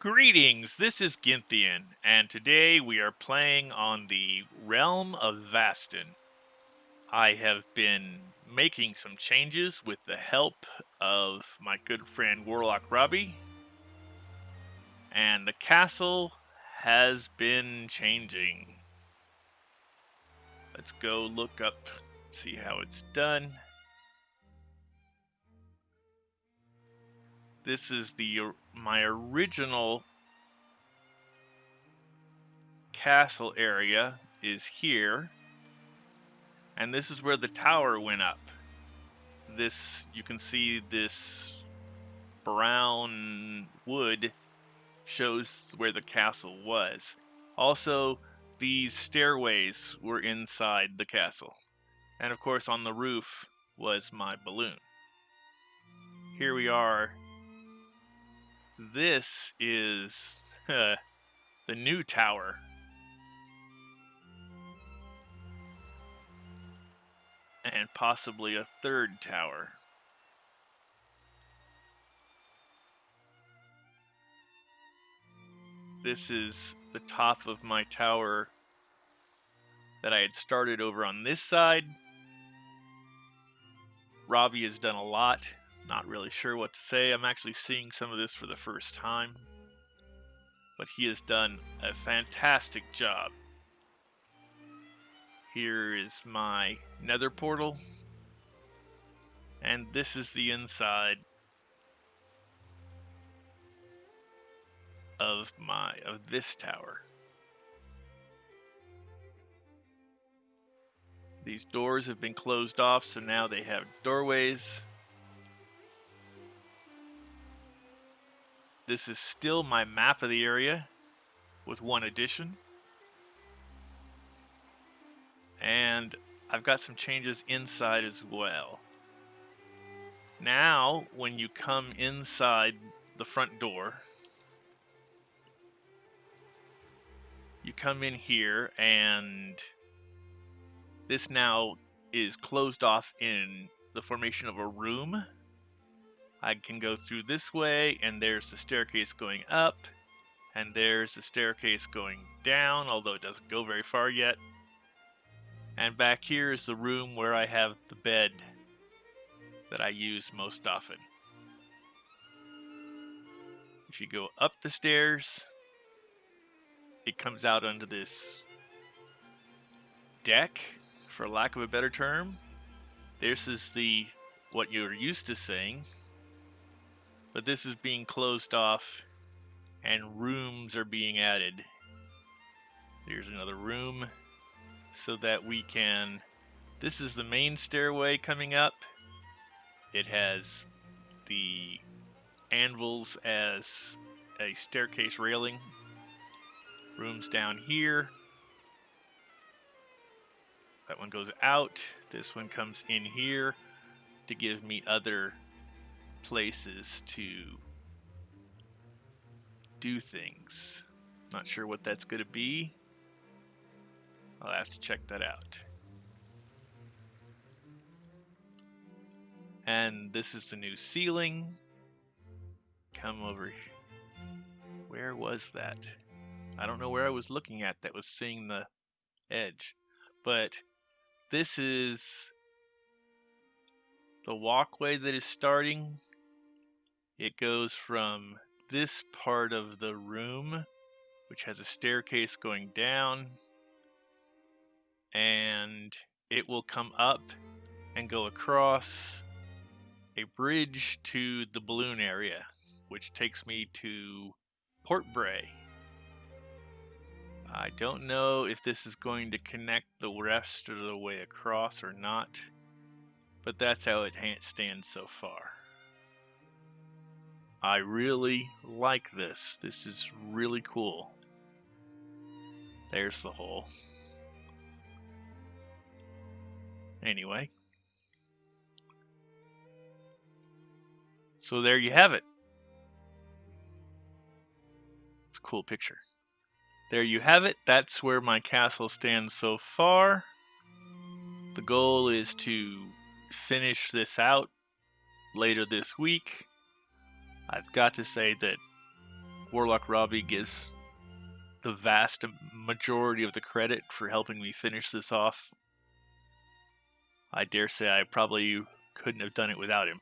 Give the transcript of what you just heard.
Greetings, this is Gynthian, and today we are playing on the Realm of Vastin. I have been making some changes with the help of my good friend Warlock Robbie, and the castle has been changing. Let's go look up, see how it's done. This is the my original castle area is here. And this is where the tower went up. This, you can see this brown wood shows where the castle was. Also, these stairways were inside the castle. And of course, on the roof was my balloon. Here we are this is uh, the new tower. And possibly a third tower. This is the top of my tower that I had started over on this side. Robbie has done a lot not really sure what to say. I'm actually seeing some of this for the first time. But he has done a fantastic job. Here is my nether portal. And this is the inside of my of this tower. These doors have been closed off, so now they have doorways This is still my map of the area with one addition. And I've got some changes inside as well. Now, when you come inside the front door, you come in here and this now is closed off in the formation of a room I can go through this way, and there's the staircase going up, and there's the staircase going down, although it doesn't go very far yet. And back here is the room where I have the bed that I use most often. If you go up the stairs, it comes out onto this deck, for lack of a better term. This is the what you're used to seeing, but this is being closed off and rooms are being added. There's another room so that we can... This is the main stairway coming up. It has the anvils as a staircase railing. Rooms down here. That one goes out. This one comes in here to give me other places to do things. Not sure what that's going to be. I'll have to check that out. And this is the new ceiling. Come over here. Where was that? I don't know where I was looking at that was seeing the edge. But this is the walkway that is starting it goes from this part of the room, which has a staircase going down, and it will come up and go across a bridge to the balloon area, which takes me to Port Bray. I don't know if this is going to connect the rest of the way across or not, but that's how it stands so far. I really like this. This is really cool. There's the hole. Anyway. So there you have it. It's a cool picture. There you have it. That's where my castle stands so far. The goal is to finish this out later this week I've got to say that Warlock Robbie gives the vast majority of the credit for helping me finish this off. I dare say I probably couldn't have done it without him.